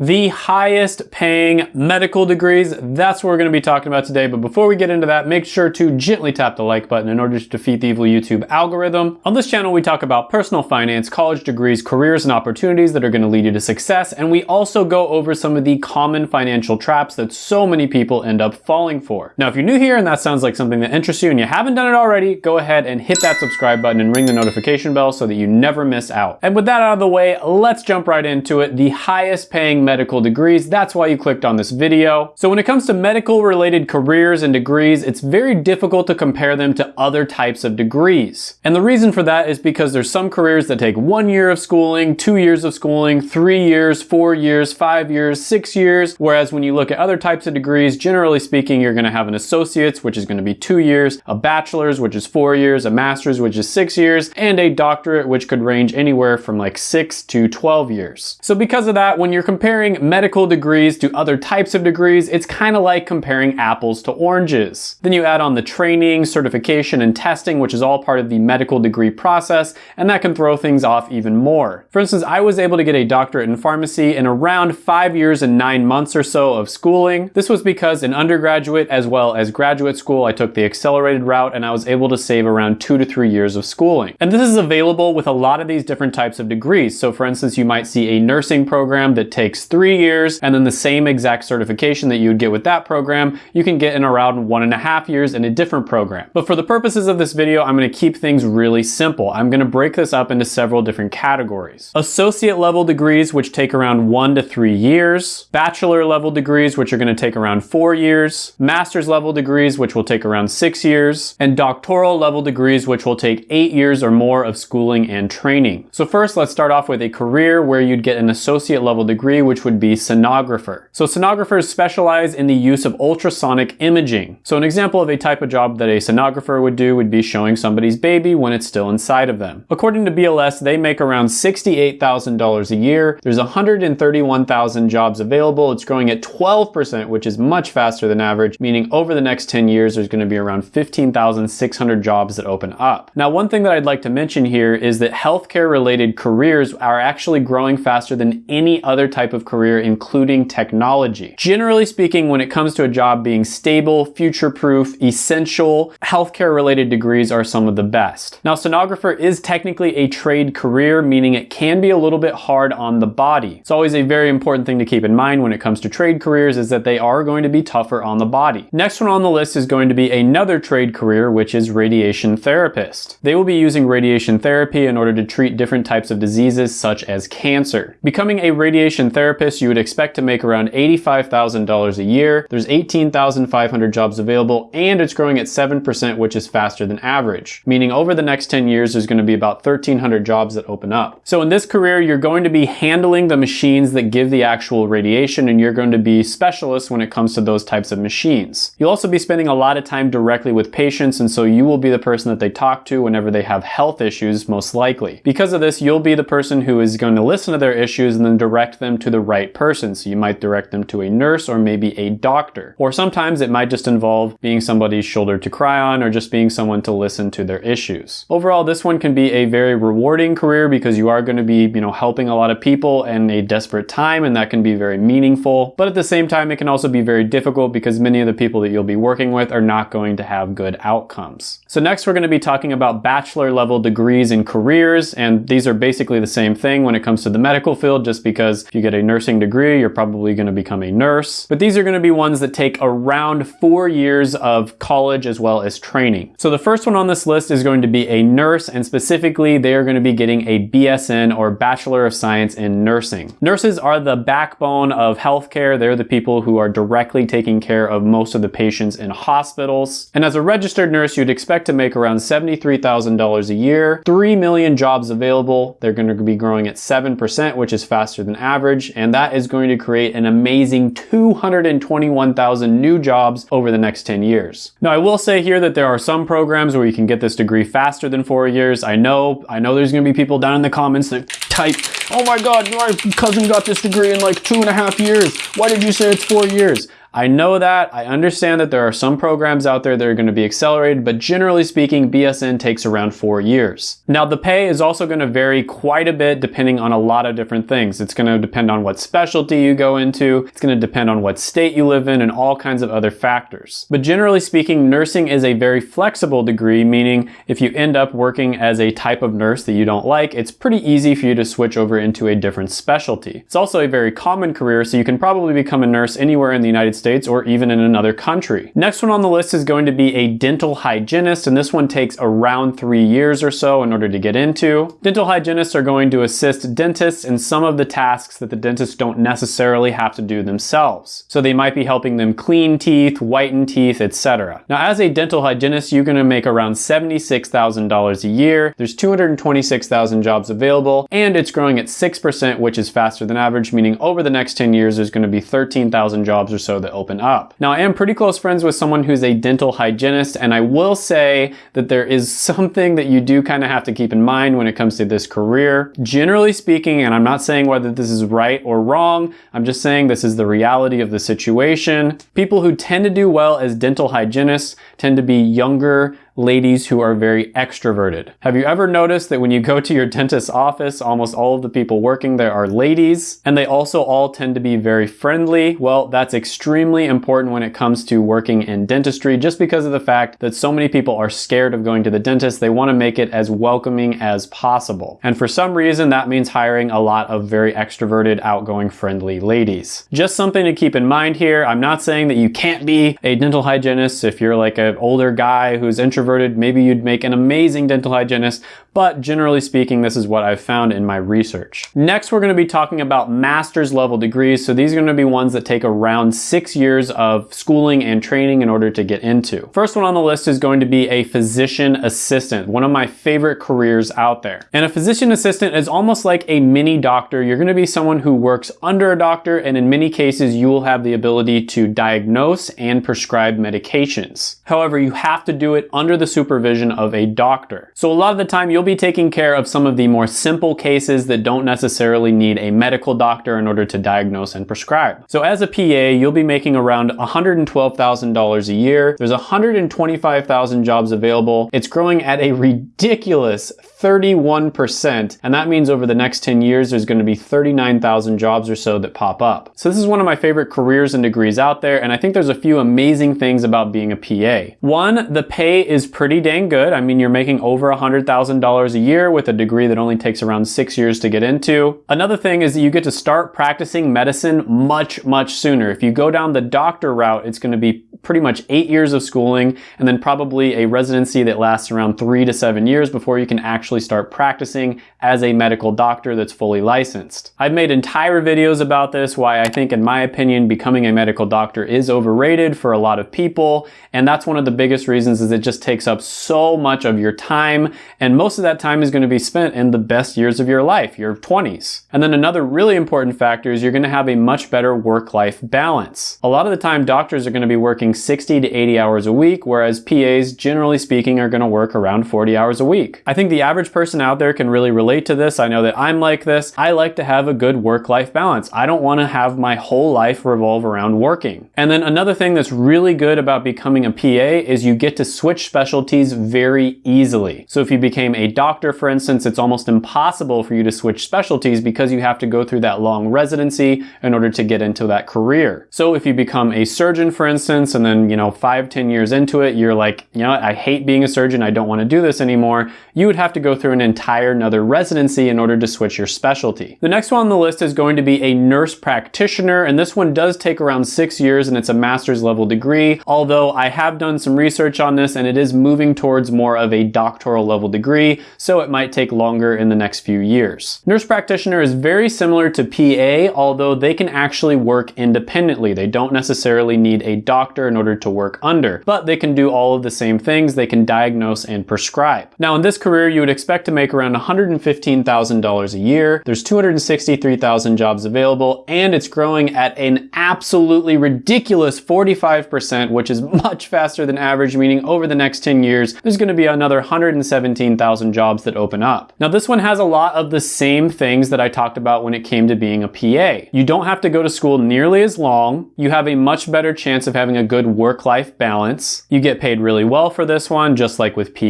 the highest paying medical degrees. That's what we're going to be talking about today. But before we get into that, make sure to gently tap the like button in order to defeat the evil YouTube algorithm. On this channel, we talk about personal finance, college degrees, careers, and opportunities that are going to lead you to success. And we also go over some of the common financial traps that so many people end up falling for. Now, if you're new here and that sounds like something that interests you and you haven't done it already, go ahead and hit that subscribe button and ring the notification bell so that you never miss out. And with that out of the way, let's jump right into it. The highest paying medical degrees. That's why you clicked on this video. So when it comes to medical related careers and degrees, it's very difficult to compare them to other types of degrees. And the reason for that is because there's some careers that take one year of schooling, two years of schooling, three years, four years, five years, six years. Whereas when you look at other types of degrees, generally speaking, you're gonna have an associate's, which is gonna be two years, a bachelor's, which is four years, a master's, which is six years, and a doctorate, which could range anywhere from like six to 12 years. So because of that, when you're comparing medical degrees to other types of degrees, it's kind of like comparing apples to oranges. Then you add on the training, certification, and testing, which is all part of the medical degree process, and that can throw things off even more. For instance, I was able to get a doctorate in pharmacy in around five years and nine months or so of schooling. This was because in undergraduate as well as graduate school, I took the accelerated route and I was able to save around two to three years of schooling. And this is available with a lot of these different types of degrees. So for instance, you might see a nursing program that takes three years, and then the same exact certification that you would get with that program, you can get in around one and a half years in a different program. But for the purposes of this video, I'm gonna keep things really simple. I'm gonna break this up into several different categories. Associate level degrees, which take around one to three years, bachelor level degrees, which are gonna take around four years, master's level degrees, which will take around six years, and doctoral level degrees, which will take eight years or more of schooling and training. So first, let's start off with a career where you'd get an associate level degree, which would be sonographer. So sonographers specialize in the use of ultrasonic imaging. So an example of a type of job that a sonographer would do would be showing somebody's baby when it's still inside of them. According to BLS, they make around $68,000 a year. There's 131,000 jobs available. It's growing at 12%, which is much faster than average, meaning over the next 10 years, there's gonna be around 15,600 jobs that open up. Now, one thing that I'd like to mention here is that healthcare related careers are actually growing faster than any other type of career including technology. Generally speaking, when it comes to a job being stable, future-proof, essential, healthcare related degrees are some of the best. Now, sonographer is technically a trade career, meaning it can be a little bit hard on the body. It's always a very important thing to keep in mind when it comes to trade careers is that they are going to be tougher on the body. Next one on the list is going to be another trade career, which is radiation therapist. They will be using radiation therapy in order to treat different types of diseases such as cancer. Becoming a radiation therapist, you would expect to make around $85,000 a year. There's 18,500 jobs available and it's growing at 7%, which is faster than average. Meaning over the next 10 years, there's gonna be about 1,300 jobs that open up. So in this career, you're going to be handling the machines that give the actual radiation and you're going to be specialists when it comes to those types of machines. You'll also be spending a lot of time directly with patients and so you will be the person that they talk to whenever they have health issues, most likely. Because of this, you'll be the person who is going to listen to their issues and then direct them to the right person. So you might direct them to a nurse or maybe a doctor. Or sometimes it might just involve being somebody's shoulder to cry on or just being someone to listen to their issues. Overall, this one can be a very rewarding career because you are going to be, you know, helping a lot of people in a desperate time and that can be very meaningful. But at the same time, it can also be very difficult because many of the people that you'll be working with are not going to have good outcomes. So next we're going to be talking about bachelor level degrees in careers and these are basically the same thing when it comes to the medical field just because if you get a nursing degree, you're probably going to become a nurse. But these are going to be ones that take around four years of college as well as training. So the first one on this list is going to be a nurse and specifically they are going to be getting a BSN or Bachelor of Science in Nursing. Nurses are the backbone of healthcare. They're the people who are directly taking care of most of the patients in hospitals. And as a registered nurse, you'd expect to make around $73,000 a year, 3 million jobs available. They're going to be growing at 7%, which is faster than average. And that is going to create an amazing 221,000 new jobs over the next 10 years. Now, I will say here that there are some programs where you can get this degree faster than four years. I know, I know there's gonna be people down in the comments that type, oh my God, my cousin got this degree in like two and a half years. Why did you say it's four years? I know that, I understand that there are some programs out there that are gonna be accelerated, but generally speaking, BSN takes around four years. Now the pay is also gonna vary quite a bit depending on a lot of different things. It's gonna depend on what specialty you go into, it's gonna depend on what state you live in, and all kinds of other factors. But generally speaking, nursing is a very flexible degree, meaning if you end up working as a type of nurse that you don't like, it's pretty easy for you to switch over into a different specialty. It's also a very common career, so you can probably become a nurse anywhere in the United States or even in another country. Next one on the list is going to be a dental hygienist, and this one takes around three years or so in order to get into. Dental hygienists are going to assist dentists in some of the tasks that the dentists don't necessarily have to do themselves. So they might be helping them clean teeth, whiten teeth, etc. Now as a dental hygienist, you're going to make around $76,000 a year. There's 226,000 jobs available and it's growing at 6%, which is faster than average, meaning over the next 10 years, there's going to be 13,000 jobs or so that open up. Now I am pretty close friends with someone who's a dental hygienist and I will say that there is something that you do kind of have to keep in mind when it comes to this career. Generally speaking, and I'm not saying whether this is right or wrong, I'm just saying this is the reality of the situation. People who tend to do well as dental hygienists tend to be younger, ladies who are very extroverted. Have you ever noticed that when you go to your dentist's office, almost all of the people working there are ladies, and they also all tend to be very friendly? Well, that's extremely important when it comes to working in dentistry, just because of the fact that so many people are scared of going to the dentist. They want to make it as welcoming as possible. And for some reason, that means hiring a lot of very extroverted, outgoing, friendly ladies. Just something to keep in mind here. I'm not saying that you can't be a dental hygienist if you're like an older guy who's introverted introverted, maybe you'd make an amazing dental hygienist, but generally speaking, this is what I've found in my research. Next, we're gonna be talking about master's level degrees. So these are gonna be ones that take around six years of schooling and training in order to get into. First one on the list is going to be a physician assistant, one of my favorite careers out there. And a physician assistant is almost like a mini doctor. You're gonna be someone who works under a doctor, and in many cases, you will have the ability to diagnose and prescribe medications. However, you have to do it under under the supervision of a doctor. So a lot of the time you'll be taking care of some of the more simple cases that don't necessarily need a medical doctor in order to diagnose and prescribe. So as a PA, you'll be making around $112,000 a year. There's 125,000 jobs available. It's growing at a ridiculous 31%, and that means over the next 10 years, there's gonna be 39,000 jobs or so that pop up. So this is one of my favorite careers and degrees out there, and I think there's a few amazing things about being a PA. One, the pay is is pretty dang good. I mean, you're making over $100,000 a year with a degree that only takes around six years to get into. Another thing is that you get to start practicing medicine much, much sooner. If you go down the doctor route, it's gonna be pretty much eight years of schooling and then probably a residency that lasts around three to seven years before you can actually start practicing as a medical doctor that's fully licensed. I've made entire videos about this, why I think in my opinion, becoming a medical doctor is overrated for a lot of people. And that's one of the biggest reasons is it just takes up so much of your time. And most of that time is gonna be spent in the best years of your life, your 20s. And then another really important factor is you're gonna have a much better work-life balance. A lot of the time doctors are gonna be working 60 to 80 hours a week, whereas PAs, generally speaking, are gonna work around 40 hours a week. I think the average person out there can really relate to this. I know that I'm like this. I like to have a good work-life balance. I don't wanna have my whole life revolve around working. And then another thing that's really good about becoming a PA is you get to switch specialties very easily. So if you became a doctor, for instance, it's almost impossible for you to switch specialties because you have to go through that long residency in order to get into that career. So if you become a surgeon, for instance, and and then, you know, five, ten years into it, you're like, you know I hate being a surgeon, I don't want to do this anymore, you would have to go through an entire another residency in order to switch your specialty. The next one on the list is going to be a nurse practitioner, and this one does take around six years and it's a master's level degree, although I have done some research on this and it is moving towards more of a doctoral level degree, so it might take longer in the next few years. Nurse practitioner is very similar to PA, although they can actually work independently. They don't necessarily need a doctor in order to work under, but they can do all of the same things. They can diagnose and prescribe. Now in this career, you would expect to make around $115,000 a year. There's 263,000 jobs available and it's growing at an absolutely ridiculous 45%, which is much faster than average, meaning over the next 10 years, there's gonna be another 117,000 jobs that open up. Now this one has a lot of the same things that I talked about when it came to being a PA. You don't have to go to school nearly as long. You have a much better chance of having a good work-life balance. You get paid really well for this one, just like with PA.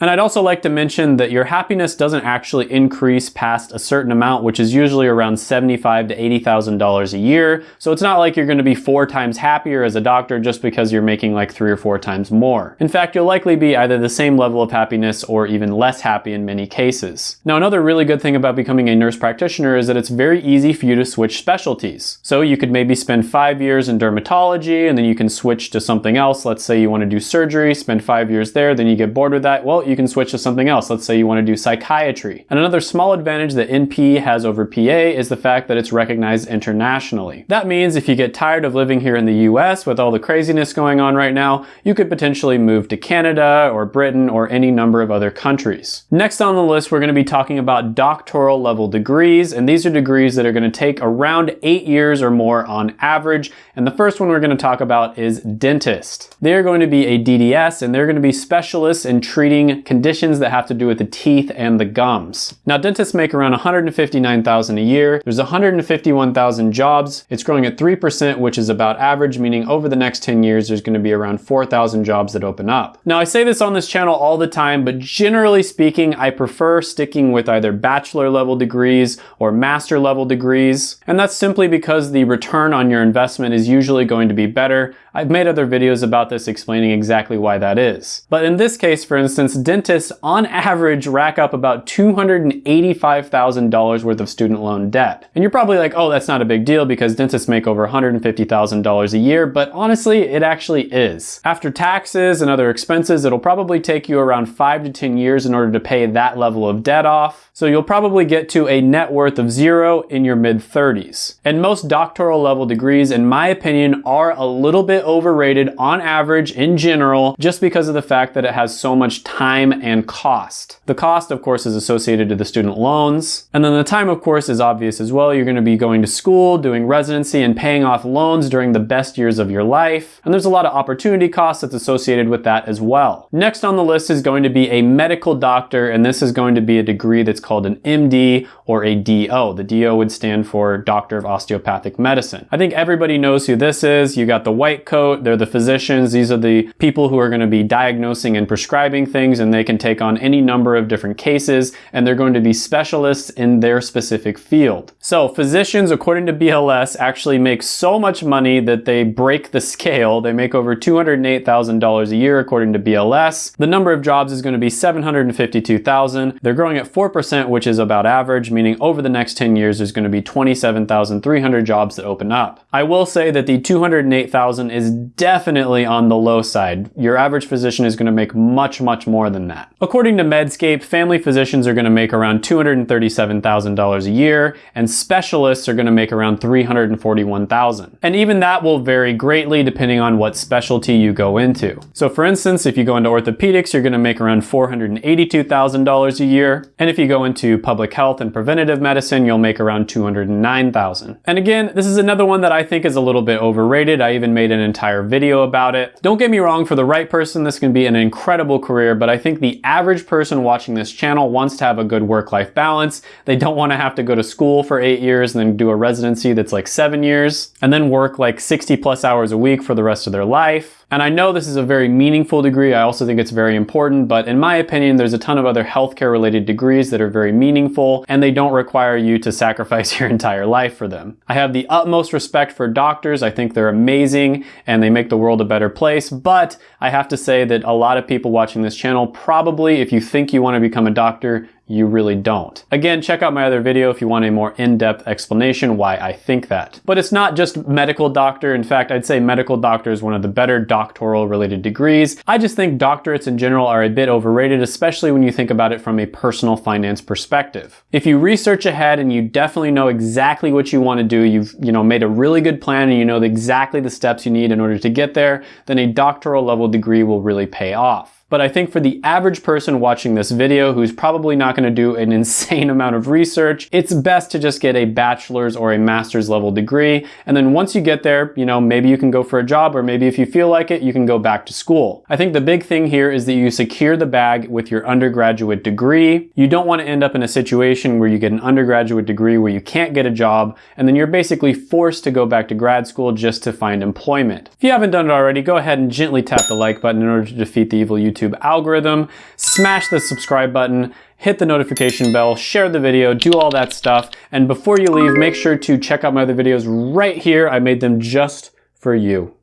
And I'd also like to mention that your happiness doesn't actually increase past a certain amount, which is usually around 75 to $80,000 a year. So it's not like you're gonna be four times happier as a doctor just because you're making like three or four times more. In fact, you'll likely be either the same level of happiness or even less happy in many cases. Now, another really good thing about becoming a nurse practitioner is that it's very easy for you to switch specialties. So you could maybe spend five years in dermatology and then you can switch to something else. Let's say you want to do surgery, spend five years there, then you get bored with that. Well, you can switch to something else. Let's say you want to do psychiatry. And another small advantage that NP has over PA is the fact that it's recognized internationally. That means if you get tired of living here in the US with all the craziness going on right now, you could potentially move to Canada or Britain or any number of other countries. Next on the list, we're going to be talking about doctoral level degrees, and these are degrees that are going to take around eight years or more on average. And the first one we're going to talk about is dentist. They are going to be a DDS, and they're going to be specialists in treating conditions that have to do with the teeth and the gums. Now, dentists make around 159,000 a year. There's 151,000 jobs. It's growing at 3%, which is about average, meaning over the next 10 years, there's going to be around 4,000 jobs that open up. Now, I say this on this channel all the time, but generally speaking, I prefer sticking with either bachelor level degrees or master level degrees. And that's simply because the return on your investment is usually going to be better. I've made other videos about this explaining exactly why that is. But in this case, for instance, dentists on average rack up about $285,000 worth of student loan debt. And you're probably like, oh, that's not a big deal because dentists make over $150,000 a year, but honestly, it actually is. After taxes and other expenses, it'll probably take you around five to 10 years in order to pay that level of debt off. So you'll probably get to a net worth of zero in your mid 30s. And most doctoral level degrees, in my opinion, are a little bit overrated on average in general, just because of the fact that it has so much time and cost. The cost, of course, is associated to the student loans. And then the time, of course, is obvious as well. You're gonna be going to school, doing residency, and paying off loans during the best years of your life. And there's a lot of opportunity cost that's associated with that as well. Next on the list is going to be a medical doctor, and this is going to be a degree that's called an MD or a DO. The DO would stand for Doctor of Osteopathic Medicine. I think everybody knows who this is. You got the white coat, they're the physicians. These are the people who are going to be diagnosing and prescribing things and they can take on any number of different cases and they're going to be specialists in their specific field. So physicians, according to BLS, actually make so much money that they break the scale. They make over $208,000 a year according to BLS. The number of jobs is going to be 752,000. They're growing at 4%, which is about average, meaning over the next 10 years, there's going to be 27,300 jobs that open up. I will say that the 208,000 is definitely on the low side. Your average physician is going to make much, much more than that. According to Medscape, family physicians are going to make around $237,000 a year, and specialists are going to make around 341,000. And even that will vary greatly depending on what specialty you go into. So for instance, if you go into orthopedics, you're going to make around $482,000 a year. And if you go into public health and preventative medicine, you'll make around 209,000. And again, this is another one that I think is a little bit overrated. I even made an entire video about it. Don't get me wrong, for the right person, this can be an incredible career, but I think the average person watching this channel wants to have a good work-life balance. They don't want to have to go to school for eight years and then do a residency that's like seven years and then work like 60 plus hours a week for the rest of their life. And I know this is a very meaningful degree. I also think it's very important, but in my opinion, there's a ton of other healthcare related degrees that are very meaningful and they don't require you to sacrifice your entire life for them. I have the utmost respect for doctors. I think they're amazing and they make the world a better place. But I have to say that a lot of people watching this channel, probably if you think you want to become a doctor, you really don't. Again, check out my other video if you want a more in-depth explanation why I think that. But it's not just medical doctor. In fact, I'd say medical doctor is one of the better doctoral related degrees. I just think doctorates in general are a bit overrated, especially when you think about it from a personal finance perspective. If you research ahead and you definitely know exactly what you want to do, you've you know made a really good plan and you know exactly the steps you need in order to get there, then a doctoral level degree will really pay off. But I think for the average person watching this video who's probably not gonna do an insane amount of research, it's best to just get a bachelor's or a master's level degree. And then once you get there, you know, maybe you can go for a job or maybe if you feel like it, you can go back to school. I think the big thing here is that you secure the bag with your undergraduate degree. You don't wanna end up in a situation where you get an undergraduate degree where you can't get a job and then you're basically forced to go back to grad school just to find employment. If you haven't done it already, go ahead and gently tap the like button in order to defeat the evil YouTube YouTube algorithm, smash the subscribe button, hit the notification bell, share the video, do all that stuff. And before you leave, make sure to check out my other videos right here. I made them just for you.